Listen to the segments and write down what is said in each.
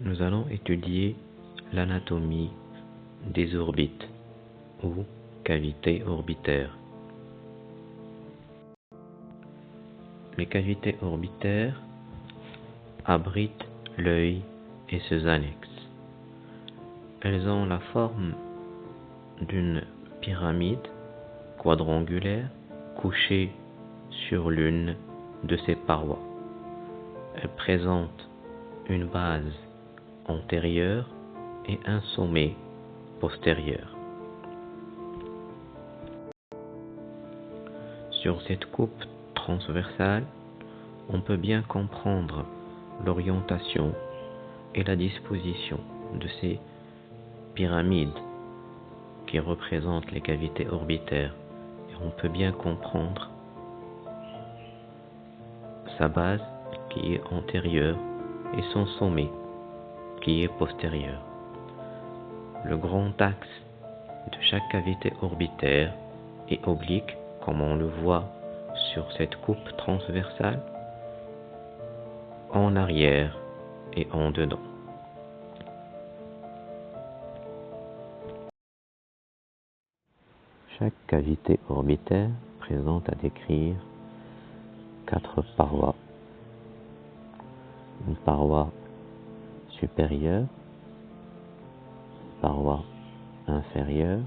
nous allons étudier l'anatomie des orbites ou cavités orbitaires. Les cavités orbitaires abritent l'œil et ses annexes. Elles ont la forme d'une pyramide quadrangulaire couchée sur l'une de ses parois. Elle présente une base antérieure et un sommet postérieur. Sur cette coupe transversale, on peut bien comprendre l'orientation et la disposition de ces pyramides qui représentent les cavités orbitaires et on peut bien comprendre sa base qui est antérieure et son sommet qui est postérieur. Le grand axe de chaque cavité orbitaire est oblique comme on le voit sur cette coupe transversale en arrière et en dedans. Chaque cavité orbitaire présente à décrire quatre parois. Une paroi supérieure, paroi inférieure,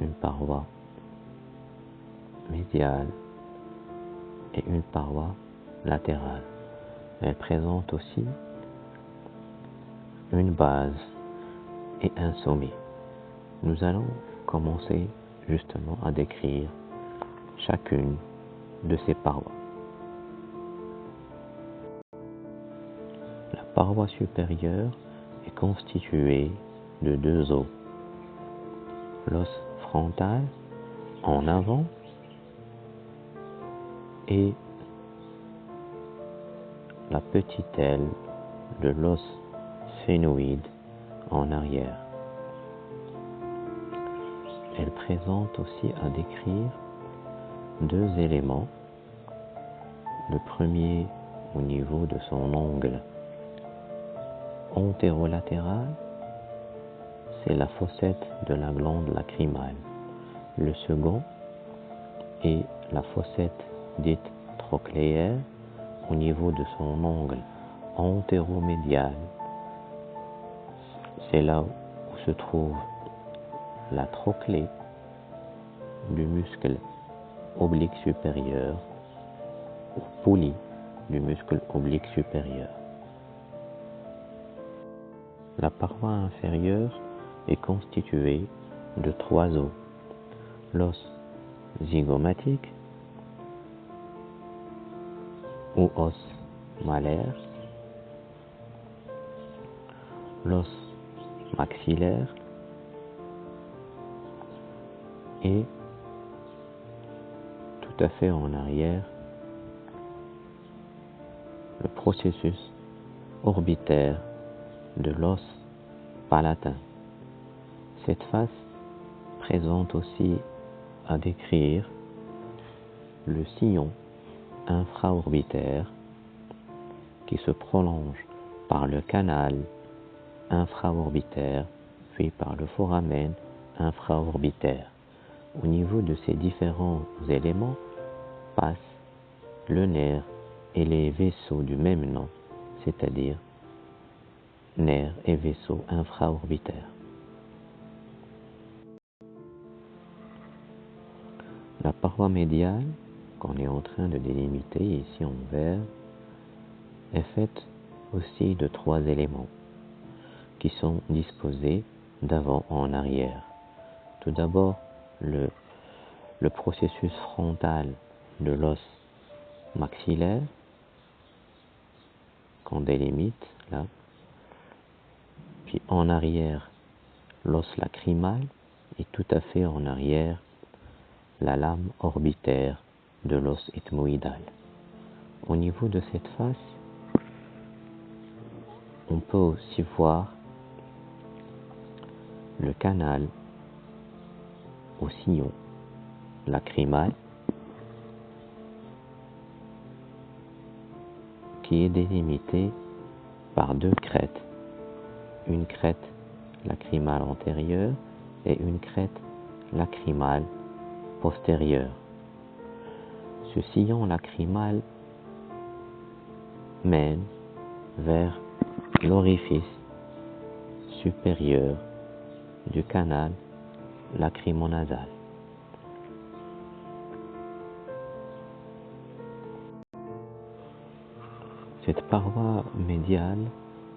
une paroi médiale et une paroi latérale. Elle présente aussi une base et un sommet. Nous allons commencer justement à décrire chacune de ces parois. Paroi supérieure est constituée de deux os. L'os frontal en avant et la petite aile de l'os phénoïde en arrière. Elle présente aussi à décrire deux éléments. Le premier au niveau de son ongle antérolatéral, c'est la fossette de la glande lacrymale. Le second est la fossette dite trochléaire au niveau de son ongle antéromédial. C'est là où se trouve la trochlée du muscle oblique supérieur ou poulie du muscle oblique supérieur. La paroi inférieure est constituée de trois os. L'os zygomatique ou os malaire, l'os maxillaire et tout à fait en arrière le processus orbitaire de l'os palatin. Cette face présente aussi à décrire le sillon infraorbitaire qui se prolonge par le canal infraorbitaire puis par le foramen infraorbitaire. Au niveau de ces différents éléments passent le nerf et les vaisseaux du même nom, c'est-à-dire nerfs et vaisseaux infraorbitaires. La paroi médiale qu'on est en train de délimiter ici en vert est faite aussi de trois éléments qui sont disposés d'avant en arrière. Tout d'abord, le, le processus frontal de l'os maxillaire qu'on délimite là, en arrière l'os lacrymal et tout à fait en arrière la lame orbitaire de l'os ethmoïdal. Au niveau de cette face, on peut aussi voir le canal au sillon lacrymal qui est délimité par deux crêtes, une crête lacrymale antérieure et une crête lacrymale postérieure. Ce sillon lacrymal mène vers l'orifice supérieur du canal lacrymonasal. Cette paroi médiale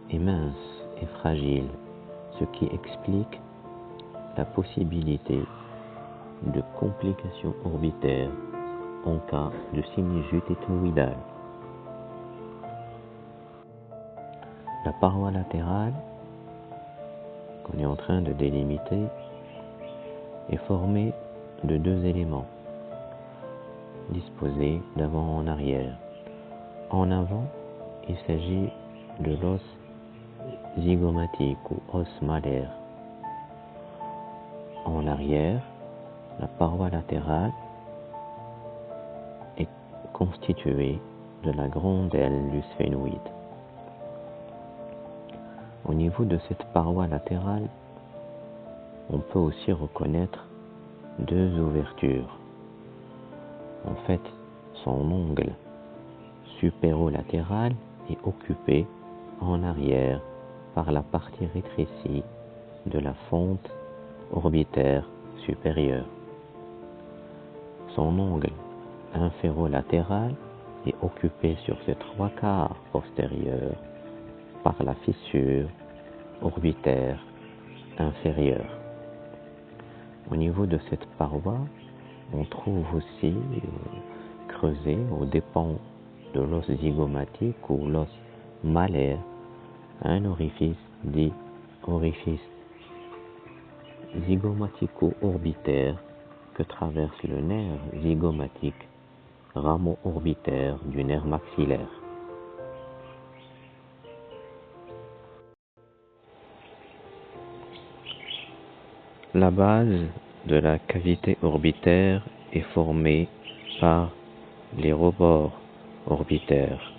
est mince et fragile, ce qui explique la possibilité de complications orbitaires en cas de sinusite éthmoïdale. La paroi latérale qu'on est en train de délimiter est formée de deux éléments disposés d'avant en arrière. En avant, il s'agit de l'os zygomatique ou os malaire. En arrière, la paroi latérale est constituée de la grande aile du sphénoïde. Au niveau de cette paroi latérale, on peut aussi reconnaître deux ouvertures. En fait, son ongle supérolatéral est occupé en arrière par la partie rétrécie de la fente orbitaire supérieure. Son ongle inférolatéral est occupé sur ses trois quarts postérieurs par la fissure orbitaire inférieure. Au niveau de cette paroi, on trouve aussi euh, creusé aux dépens de l'os zygomatique ou l'os malaire un orifice dit orifice zygomatico-orbitaire que traverse le nerf zygomatique, rameau orbitaire du nerf maxillaire. La base de la cavité orbitaire est formée par les rebords orbitaires.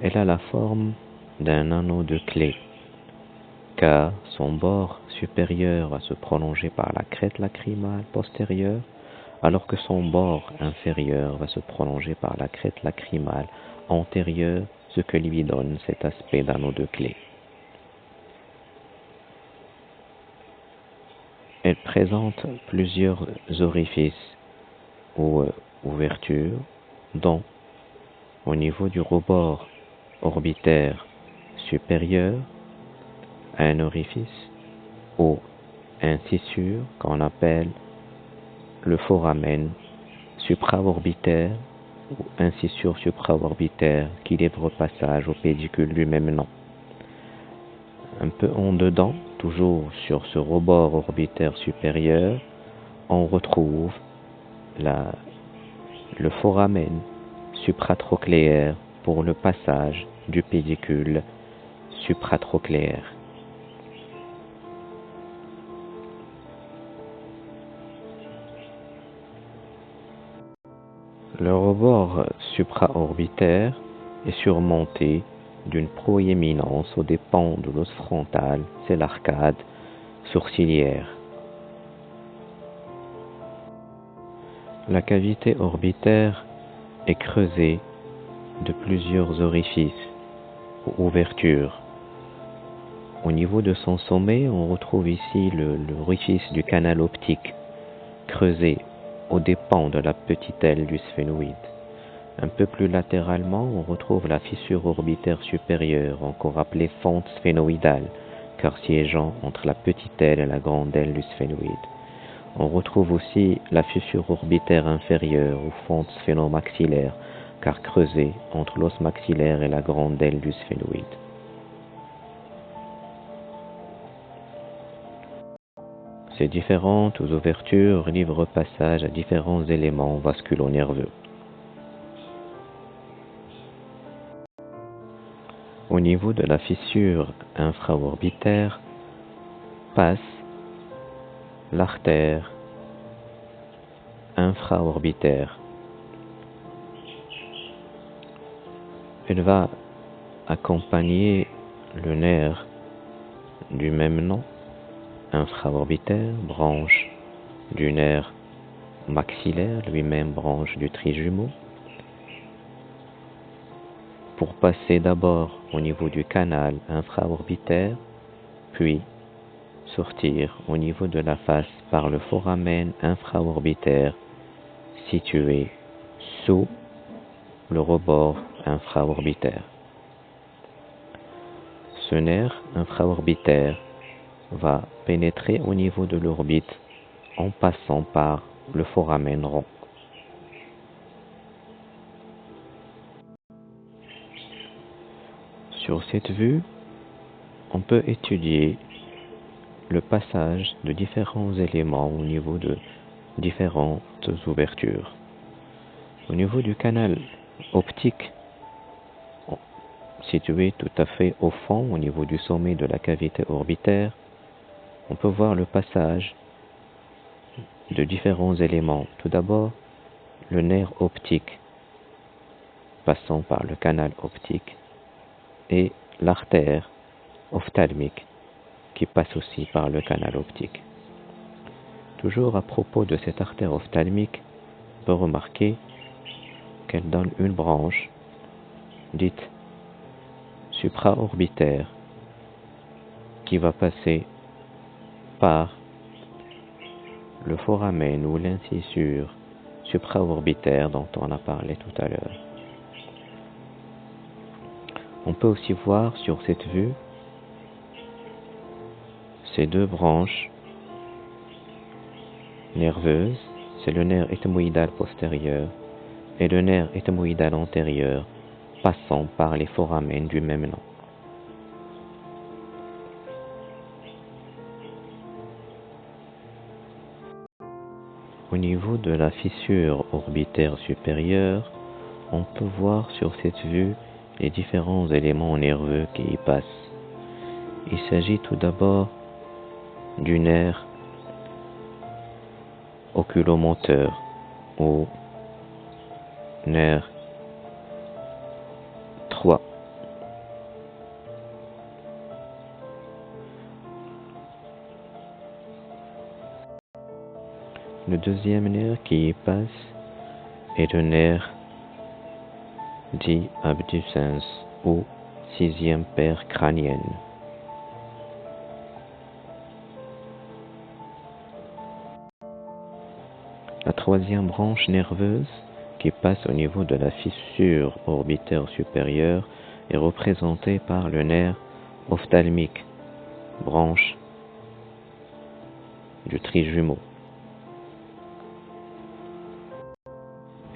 Elle a la forme d'un anneau de clé, car son bord supérieur va se prolonger par la crête lacrymale postérieure, alors que son bord inférieur va se prolonger par la crête lacrymale antérieure, ce que lui donne cet aspect d'anneau de clé. Elle présente plusieurs orifices ou euh, ouvertures, dont au niveau du rebord orbitaire supérieur, un orifice ou incissure qu'on appelle le foramen supraorbitaire ou incissure supraorbitaire qui livre passage au pédicule du même nom. Un peu en dedans, toujours sur ce rebord orbitaire supérieur, on retrouve le foramen supratrochléaire pour le passage du pédicule supratrochléaire. Le rebord supraorbitaire est surmonté d'une proéminence aux dépens de l'os frontal, c'est l'arcade sourcilière. La cavité orbitaire est creusée de plusieurs orifices ou ouvertures. Au niveau de son sommet, on retrouve ici l'orifice du canal optique, creusé aux dépens de la petite aile du sphénoïde. Un peu plus latéralement, on retrouve la fissure orbitaire supérieure, encore appelée fente sphénoïdale, car siégeant entre la petite aile et la grande aile du sphénoïde. On retrouve aussi la fissure orbitaire inférieure ou fente sphénomaxillaire, car creusée entre l'os maxillaire et la grande aile du sphénoïde. Différentes ouvertures livrent passage à différents éléments vasculo-nerveux. Au niveau de la fissure infraorbitaire passe l'artère infraorbitaire. Elle va accompagner le nerf du même nom, infraorbitaire, branche du nerf maxillaire, lui-même branche du trijumeau, pour passer d'abord au niveau du canal infraorbitaire, puis sortir au niveau de la face par le foramen infraorbitaire situé sous le rebord infraorbitaire. Ce nerf infraorbitaire va pénétrer au niveau de l'orbite en passant par le foramen rond. Sur cette vue, on peut étudier le passage de différents éléments au niveau de différentes ouvertures. Au niveau du canal optique, situé tout à fait au fond, au niveau du sommet de la cavité orbitaire, on peut voir le passage de différents éléments. Tout d'abord, le nerf optique, passant par le canal optique, et l'artère ophtalmique, qui passe aussi par le canal optique. Toujours à propos de cette artère ophtalmique, on peut remarquer qu'elle donne une branche dite supraorbitaire qui va passer par le foramen ou l'incisure supraorbitaire dont on a parlé tout à l'heure. On peut aussi voir sur cette vue ces deux branches nerveuses, c'est le nerf éthymoïdal postérieur et le nerf éthymoïdal antérieur passant par les foramen du même nom. Au niveau de la fissure orbitaire supérieure, on peut voir sur cette vue les différents éléments nerveux qui y passent. Il s'agit tout d'abord du nerf oculomoteur ou nerf Le deuxième nerf qui y passe est le nerf dit abducens ou sixième paire crânienne. La troisième branche nerveuse qui passe au niveau de la fissure orbitaire supérieure est représentée par le nerf ophtalmique, branche du trijumeau.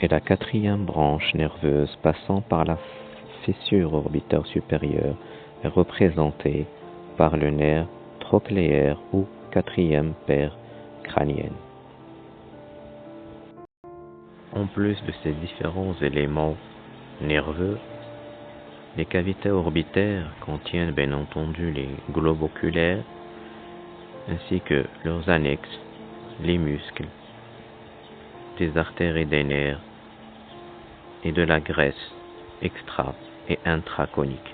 Et la quatrième branche nerveuse passant par la fissure orbitaire supérieure est représentée par le nerf trochléaire ou quatrième paire crânienne. En plus de ces différents éléments nerveux, les cavités orbitaires contiennent bien entendu les globes oculaires ainsi que leurs annexes, les muscles, des artères et des nerfs et de la graisse extra et intraconique.